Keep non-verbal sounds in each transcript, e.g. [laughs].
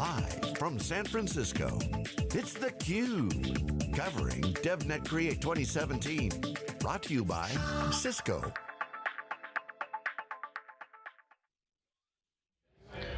Live from San Francisco, it's theCUBE. Covering DevNet Create 2017. Brought to you by Cisco.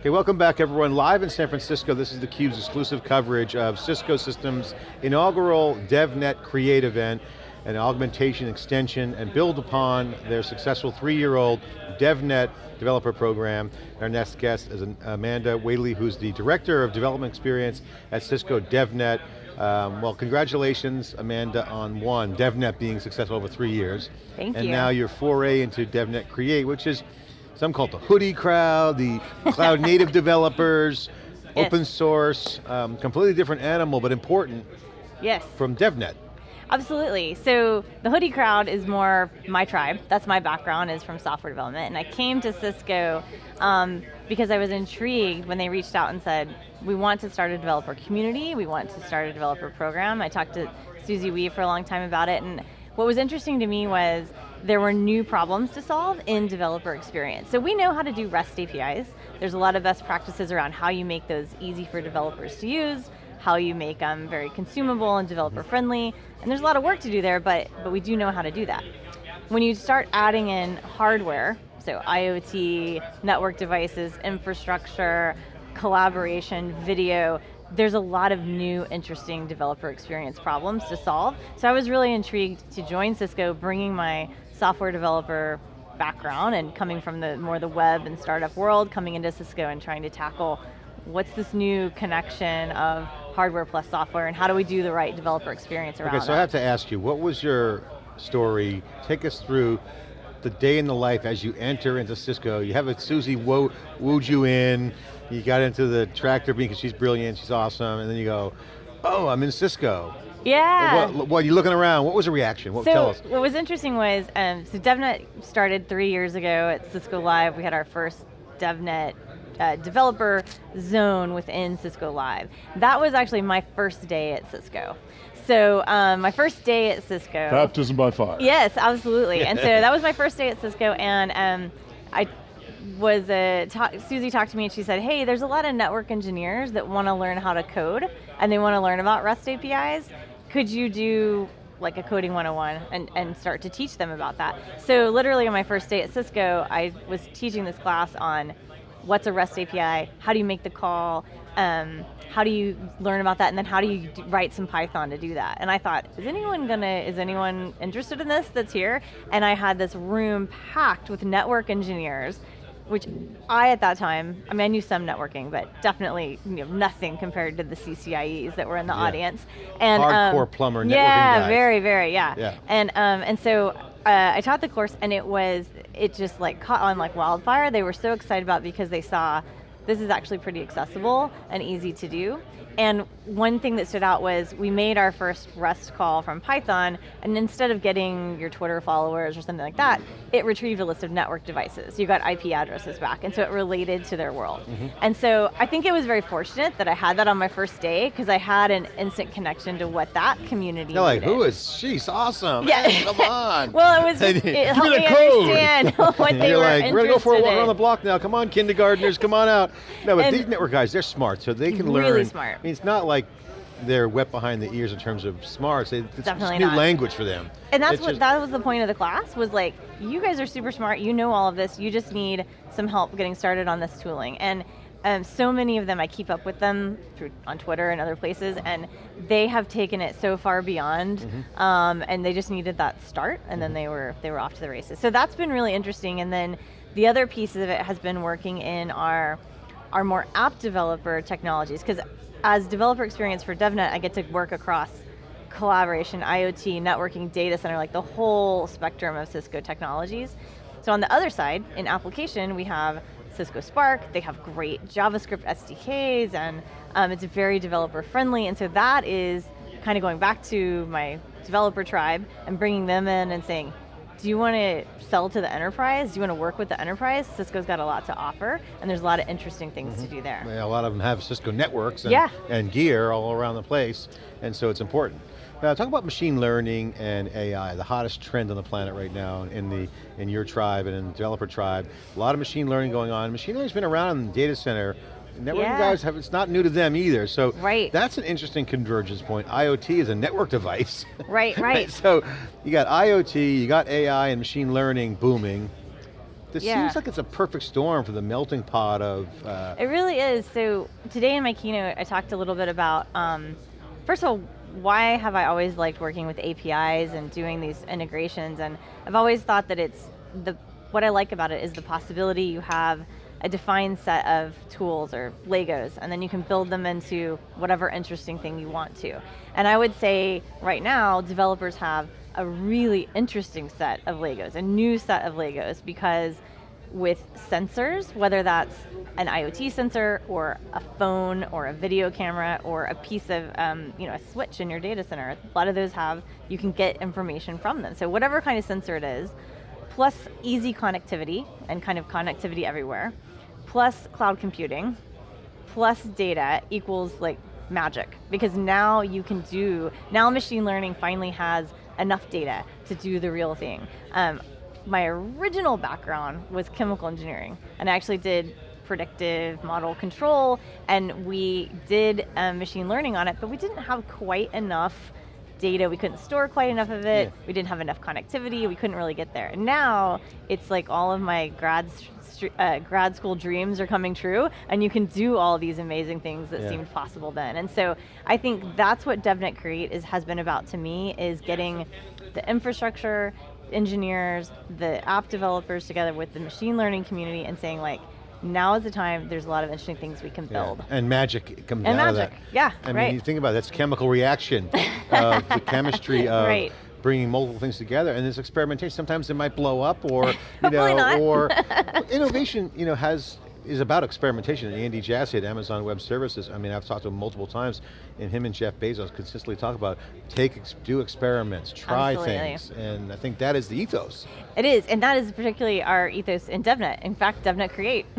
Okay, welcome back everyone. Live in San Francisco, this is theCUBE's exclusive coverage of Cisco Systems inaugural DevNet Create event, an augmentation, extension, and build upon their successful three-year-old DevNet developer program. Our next guest is Amanda Whaley, who's the Director of Development Experience at Cisco DevNet. Um, well, congratulations, Amanda, on one, DevNet being successful over three years. Thank and you. And now your foray into DevNet Create, which is some call it the hoodie crowd, the cloud [laughs] native developers, Yes. open source, um, completely different animal, but important Yes, from DevNet. Absolutely. So the hoodie crowd is more my tribe. That's my background is from software development. And I came to Cisco um, because I was intrigued when they reached out and said, we want to start a developer community, we want to start a developer program. I talked to Susie Wee for a long time about it and what was interesting to me was there were new problems to solve in developer experience. So we know how to do REST APIs. There's a lot of best practices around how you make those easy for developers to use, how you make them very consumable and developer friendly, and there's a lot of work to do there, but, but we do know how to do that. When you start adding in hardware, so IoT, network devices, infrastructure, collaboration, video, there's a lot of new interesting developer experience problems to solve. So I was really intrigued to join Cisco, bringing my software developer background and coming from the more the web and startup world, coming into Cisco and trying to tackle what's this new connection of hardware plus software and how do we do the right developer experience around Okay, so I have to ask you, what was your story? Take us through the day in the life as you enter into Cisco. You have a Susie wo wooed you in, you got into the tractor beam because she's brilliant, she's awesome, and then you go, oh, I'm in Cisco. yeah. What, what, you looking around, what was the reaction? What, so tell us. what was interesting was, um, so DevNet started three years ago at Cisco Live. We had our first DevNet uh, developer zone within Cisco Live. That was actually my first day at Cisco. So um, my first day at Cisco. Baptism by fire. Yes, absolutely. and so [laughs] that was my first day at Cisco, and um, I was uh, ta Susie talked to me and she said, "Hey, there's a lot of network engineers that want to learn how to code, and they want to learn about REST APIs. Could you do?" like a coding 101 and, and start to teach them about that. So literally on my first day at Cisco, I was teaching this class on what's a REST API, how do you make the call, um, how do you learn about that, and then how do you write some Python to do that? And I thought, is anyone gonna, is anyone interested in this that's here? And I had this room packed with network engineers, which I at that time, I mean I knew some networking, but definitely you know, nothing compared to the CCIEs that were in the Yeah. audience. And Hardcore um, plumber networking Yeah, guys. very, very, yeah. Yeah. And um, and so uh, I taught the course, and it was it just like caught on like wildfire. They were so excited about because they saw this is actually pretty accessible and easy to do. And one thing that stood out was we made our first REST call from Python, and instead of getting your Twitter followers or something like that, it retrieved a list of network devices. You got IP addresses back, and so it related to their world. Mm-hmm. And so I think it was very fortunate that I had that on my first day, because I had an instant connection to what that community They're like, needed. who is she? She's awesome. Yeah. Hey, come on. [laughs] Well, it was just, it helped the me code. understand [laughs] what [laughs] they You're were like, we're gonna go for a walk around the block now. Come on, kindergartners, come on out. No, but And- these network guys, they're smart, so they can learn. Really smart. I mean, it's not like they're wet behind the ears in terms of smarts. They- It's just Definitely new not. language for them. And that's It's what just- that was the point of the class was like, you guys are super smart, you know all of this, you just need some help getting started on this tooling. And um, so many of them, I keep up with them through on Twitter and other places, and they have taken it so far beyond, Mm-hmm. um, and they just needed that start, and then they were they were off to the races. So that's been really interesting. And then the other piece of it has been working in our our more app developer technologies, because as developer experience for DevNet, I get to work across collaboration, IoT, networking, data center, like the whole spectrum of Cisco technologies. So on the other side, in application, we have Cisco Spark, they have great JavaScript SDKs, and um, it's very developer friendly, and so that is kind of going back to my developer tribe and bringing them in and saying, do you want to sell to the enterprise? Do you want to work with the enterprise? Cisco's got a lot to offer, and there's a lot of interesting things to mm-hmm. do there. Yeah, a lot of them have Cisco networks and, Yeah. and gear all around the place, and so it's important. Now talk about machine learning and AI, the hottest trend on the planet right now in the in your tribe and in the developer tribe. A lot of machine learning going on. Machine learning's been around in the data center Networking Yeah. guys have, it's not new to them either. So Right. that's an interesting convergence point. IoT is a network device. Right, [laughs] right. so you got IoT, you got AI and machine learning booming. This Yeah. seems like it's a perfect storm for the melting pot of, uh, It really is. So today in my keynote, I talked a little bit about, um, first of all, why have I always liked working with APIs and doing these integrations? And I've always thought that it's the what I like about it is the possibility you have a defined set of tools or Legos, and then you can build them into whatever interesting thing you want to. And I would say right now, developers have a really interesting set of Legos, a new set of Legos, because with sensors, whether that's an IoT sensor or a phone or a video camera or a piece of, um, you know, a switch in your data center. A lot of those have, you can get information from them. So whatever kind of sensor it is, plus easy connectivity and kind of connectivity everywhere, plus cloud computing, plus data equals like magic because now you can do, now machine learning finally has enough data to do the real thing. Um, my original background was chemical engineering and I actually did predictive model control and we did um, machine learning on it, but we didn't have quite enough data, we couldn't store quite enough of it, Yeah. we didn't have enough connectivity, we couldn't really get there. And now, it's like all of my grad, uh, grad school dreams are coming true, and you can do all these amazing things that Yeah. seemed possible then. And so, I think that's what DevNet Create is, has been about to me, is getting the infrastructure, engineers, the app developers together with the machine learning community and saying like, now is the time, there's a lot of interesting things we can yeah. build. and magic comes And out of magic, that. yeah, I mean, you think about it, that's chemical reaction [laughs] of the chemistry of Right. bringing multiple things together, and this experimentation, sometimes it might blow up, or [laughs] you know, or [laughs] innovation, you know, has is about experimentation. And Andy Jassy at Amazon Web Services. I mean, I've talked to him multiple times, and him and Jeff Bezos consistently talk about take, do experiments, try Absolutely. things, and I think that is the ethos. It is, and that is particularly our ethos in DevNet. In fact, DevNet Create. [laughs]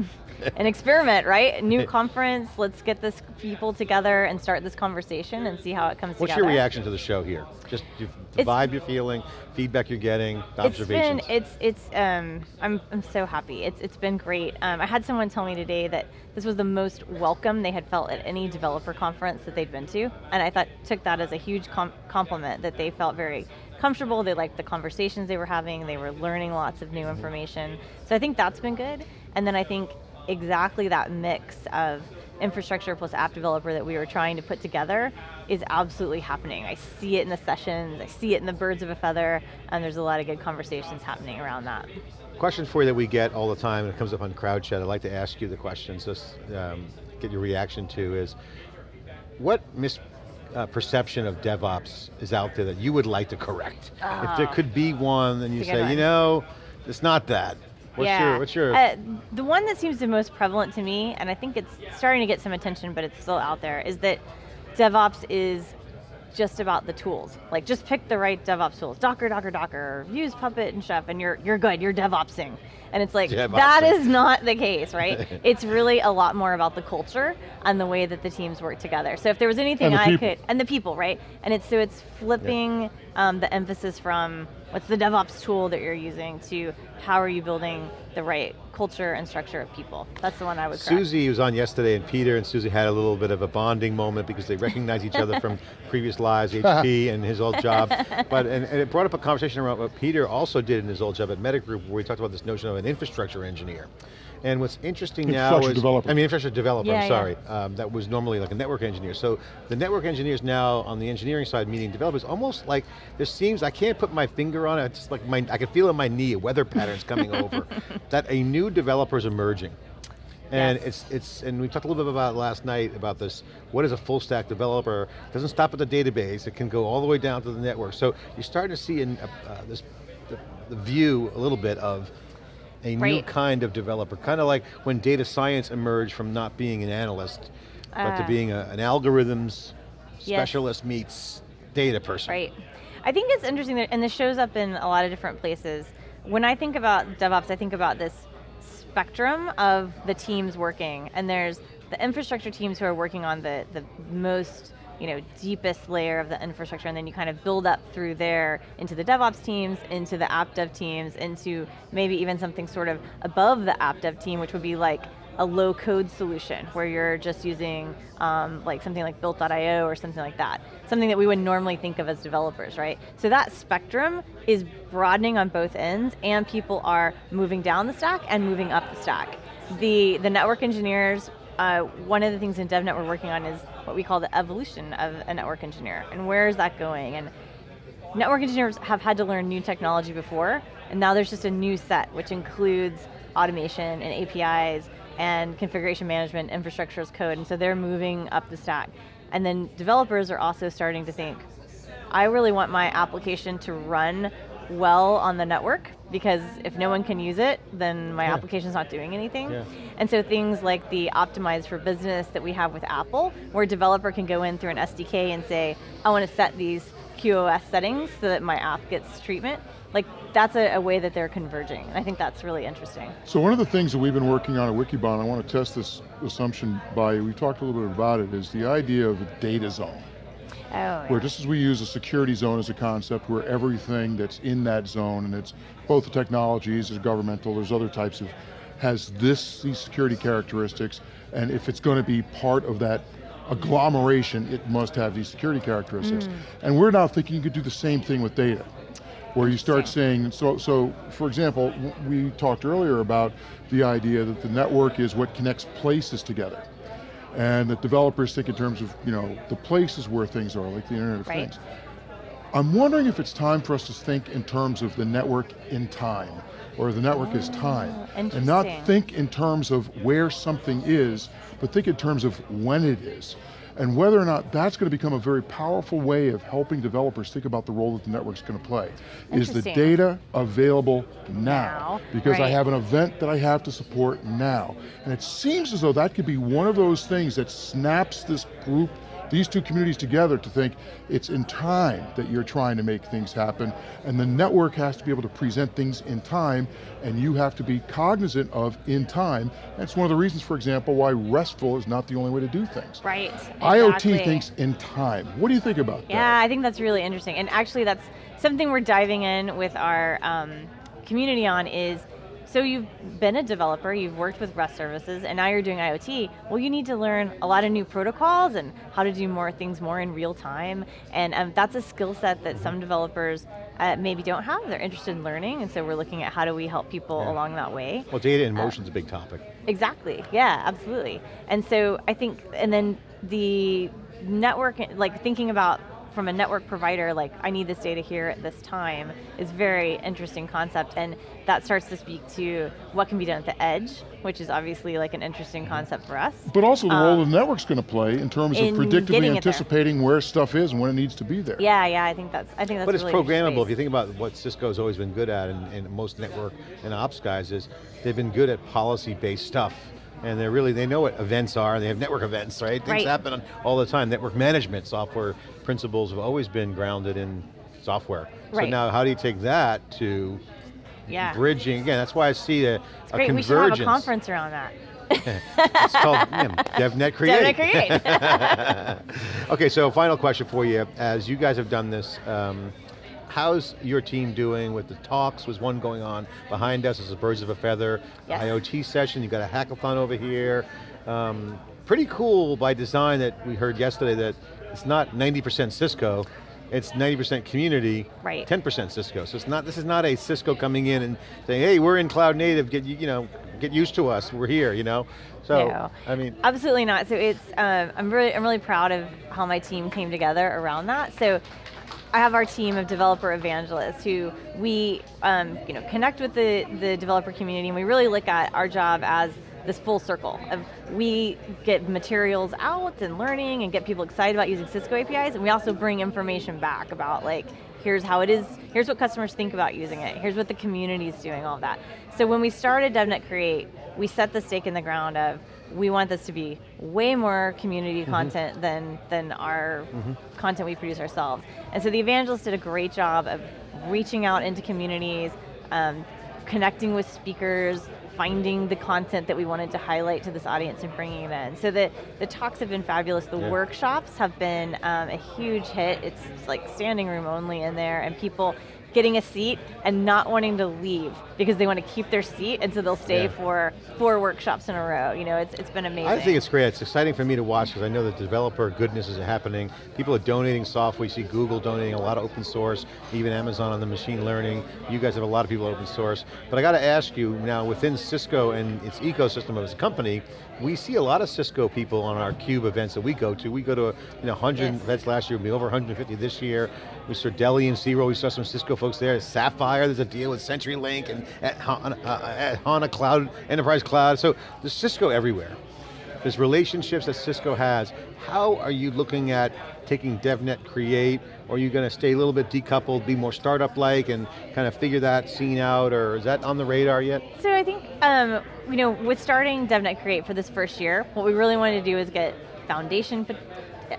An experiment, right? New conference, let's get this people together and start this conversation and see how it comes What's together. your reaction to the show here? Just the It's- vibe you're feeling, feedback you're getting, It's observations. been, it's, it's, um, I'm, I'm so happy. It's, it's been great. Um, I had someone tell me today that this was the most welcome they had felt at any developer conference that they'd been to, and I thought took that as a huge com- compliment that they felt very comfortable. They liked the conversations they were having. They were learning lots of new information. So I think that's been good. And then I think exactly that mix of infrastructure plus app developer that we were trying to put together is absolutely happening. I see it in the sessions, I see it in the birds of a feather, and there's a lot of good conversations happening around that. Question for you that we get all the time, and it comes up on crowd chat. I'd like to ask you the question, just um, get your reaction to is, what misperception of DevOps is out there that you would like to correct? If there Oh. could be one, then you That's a good say, you know, it's not that. What's yeah. your, what's your, Uh, the one that seems the most prevalent to me, and I think it's starting to get some attention, but it's still out there, is that DevOps is just about the tools. Like just pick the right DevOps tools. Docker, Docker, Docker, use Puppet and Chef, and you're you're good, you're DevOpsing. And it's like, that DevOpsing. not the case, right? [laughs] it's really a lot more about the culture and the way that the teams work together. So if there was anything the I people. could, and the people, right? And it's so it's flipping um, the emphasis from what's the DevOps tool that you're using to how are you building the right culture and structure of people. That's the one I would correct. Susie was on yesterday and Peter and Susie had a little bit of a bonding moment because they recognize each other from [laughs] previous lives, HP and his old job. But, and, and it brought up a conversation around what Peter also did in his old job at META Group where we talked about this notion of an infrastructure engineer. And what's interesting now is, developer. I mean infrastructure developer, Yeah, I'm yeah. sorry. Um, that was normally like a network engineer. So the network engineers now on the engineering side meeting developers, almost like, there seems, I can't put my finger on it, it's just like my, I can feel in my knee, weather patterns coming [laughs] over, that a new developer is emerging. And Yes. it's, it's, and we talked a little bit about last night about this, what is a full stack developer? It doesn't stop at the database, it can go all the way down to the network. So you're starting to see in, uh, uh, this, the, the view a little bit of a new kind of developer, kind of like when data science emerged from not being an analyst, but to Ah. being a, an algorithms Yes. specialist meets data person. Right. I think it's interesting that, and this shows up in a lot of different places. When I think about DevOps, I think about this spectrum of the teams working, and there's the infrastructure teams who are working on the, the most you know, deepest layer of the infrastructure, and then you kind of build up through there into the DevOps teams, into the app dev teams, into maybe even something sort of above the app dev team, which would be like a low code solution where you're just using um, like something like built.io or something like that. Something that we would normally think of as developers, right? So that spectrum is broadening on both ends and people are moving down the stack and moving up the stack. The, the network engineers, uh, one of the things in DevNet we're working on is what we call the evolution of a network engineer and where is that going? And network engineers have had to learn new technology before and now there's just a new set which includes automation and APIs and configuration management, infrastructure as code, and so they're moving up the stack. And then developers are also starting to think, I really want my application to run well on the network because if no one can use it, then my yeah. application's not doing anything. Yeah. And so things like the Optimize for Business that we have with Apple, where a developer can go in through an SDK and say, I want to set these QoS settings so that my app gets treatment like that's a, a, way that they're converging. And I think that's really interesting. So one of the things that we've been working on at Wikibon, I want to test this assumption by, we talked a little bit about it, is the idea of a data zone. Oh, yeah. Where just as we use a security zone as a concept, where everything that's in that zone, and it's both the technologies, there's governmental, there's other types of, has this, these security characteristics, and if it's going to be part of that agglomeration, it must have these security characteristics. Mm. And we're now thinking you could do the same thing with data where you start saying, so, so for example, we talked earlier about the idea that the network is what connects places together. And that developers think in terms of, you know, the places where things are, like the Internet of right. Things. I'm wondering if it's time for us to think in terms of the network in time, or the network oh, is ah, time. And not think in terms of where something is, but think in terms of when it is and whether or not that's going to become a very powerful way of helping developers think about the role that the network's going to play. Is the data available now? now because right. I have an event that I have to support now. And it seems as though that could be one of those things that snaps this group these two communities together to think it's in time that you're trying to make things happen, and the network has to be able to present things in time, and you have to be cognizant of in time. That's one of the reasons, for example, why RESTful is not the only way to do things. Right, exactly. IoT thinks in time. What do you think about yeah, that? Yeah, I think that's really interesting, and actually that's something we're diving in with our um, community on is so you've been a developer, you've worked with REST services, and now you're doing IoT. Well, you need to learn a lot of new protocols and how to do more things more in real time. And um, that's a skill set that some developers uh, maybe don't have. They're interested in learning, and so we're looking at how do we help people yeah. along that way. Well, data in motion is uh, a big topic. Exactly, yeah, absolutely. And so I think, and then the network, like thinking about from a network provider, like I need this data here at this time, is very interesting concept, and that starts to speak to what can be done at the edge, which is obviously like an interesting concept for us. But also the um, role the network's going to play in terms in of predictably anticipating where stuff is and when it needs to be there. Yeah, yeah, I think that's, I think that's But it's really programmable, if you think about what Cisco's always been good at, and, and most network and ops guys is, they've been good at policy-based stuff and they're really, they know what events are, they have network events, right? Things right. happen all the time. Network management software principles have always been grounded in software. Right. So now how do you take that to yeah. bridging, again, that's why I see a, it's a great. convergence. We should have a conference around that. [laughs] it's called yeah, DevNet [laughs] Create. DevNet Create. [laughs] okay, so final question for you. As you guys have done this, um, how's your team doing with the talks? Was one going on behind us as a birds of a feather yes. IoT session. You got a hackathon over here. Um, pretty cool by design that we heard yesterday that it's not 90% Cisco, it's 90% community, right. 10% Cisco. So it's not, this is not a Cisco coming in and saying, hey, we're in cloud native, get you know, get used to us, we're here, you know? So, no, I mean. Absolutely not, so it's, um, I'm, really, I'm really proud of how my team came together around that. So I have our team of developer evangelists who we um, you know, connect with the, the developer community and we really look at our job as this full circle of we get materials out and learning and get people excited about using Cisco APIs and we also bring information back about like, here's how it is, here's what customers think about using it, here's what the community is doing, all that. So when we started DevNet Create, we set the stake in the ground of we want this to be way more community mm -hmm. content than, than our mm -hmm. content we produce ourselves. And so the evangelists did a great job of reaching out into communities, um, connecting with speakers, finding the content that we wanted to highlight to this audience and bringing it in. So the, the talks have been fabulous. The yeah. workshops have been um, a huge hit. It's like standing room only in there and people getting a seat and not wanting to leave because they want to keep their seat and so they'll stay Yeah. for four workshops in a row. You know, it's, it's been amazing. I think it's great. It's exciting for me to watch because I know that developer goodness is happening. People are donating software. You see Google donating a lot of open source, even Amazon on the machine learning. You guys have a lot of people open source. But I got to ask you now, within Cisco and its ecosystem as a company, we see a lot of Cisco people on our CUBE events that we go to. We go to you know 100 Yes. events last year, we'll be over 150 this year. Saw Deli and Zero, we saw some Cisco folks there. Sapphire, there's a deal with CenturyLink and at HANA, uh, at HANA Cloud, Enterprise Cloud. So there's Cisco everywhere. There's relationships that Cisco has. How are you looking at taking DevNet Create, or are you going to stay a little bit decoupled, be more startup-like, and kind of figure that scene out, or is that on the radar yet? So I think, um, you know, with starting DevNet Create for this first year, what we really wanted to do is get foundation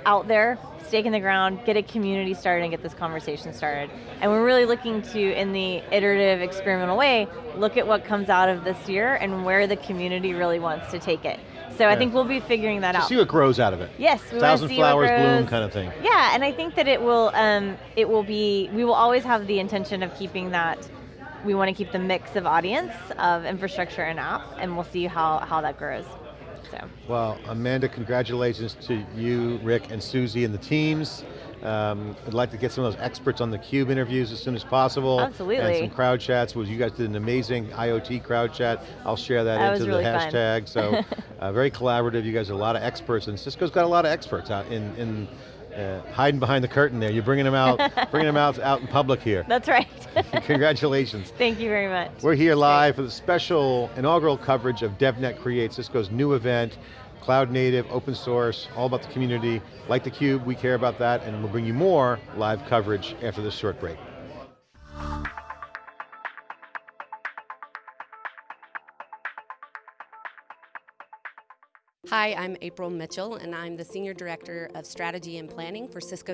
out there, stake in the ground, get a community started and get this conversation started. And we're really looking to, in the iterative, experimental way, look at what comes out of this year and where the community really wants to take it. So I think we'll be figuring that To out. see what grows out of it. Yes, we Thousand flowers bloom kind of thing. Yeah, and I think that it will, um, it will be, we will always have the intention of keeping that, we want to keep the mix of audience of infrastructure and app, and we'll see how, how that grows. So, Well, Amanda, congratulations to you, Rick, and Susie and the teams. Um, I'd like to get some of those experts on the CUBE interviews as soon as possible. Absolutely. And some crowd chats, was you guys did an amazing IoT crowd chat. I'll share that, That was into really the fun. hashtag. So, [laughs] uh, very collaborative, you guys are a lot of experts, and Cisco's got a lot of experts out in, in uh, hiding behind the curtain there. You're bringing them out, [laughs] bringing them out, out in public here. that's right. [laughs] Congratulations. Thank you very much. We're here live for the special inaugural coverage of DevNet Create, Cisco's new event, cloud native, open source, all about the community. Like theCUBE, we care about that, and we'll bring you more live coverage after this short break. Hi, I'm April Mitchell, and I'm the Senior Director of Strategy and Planning for Cisco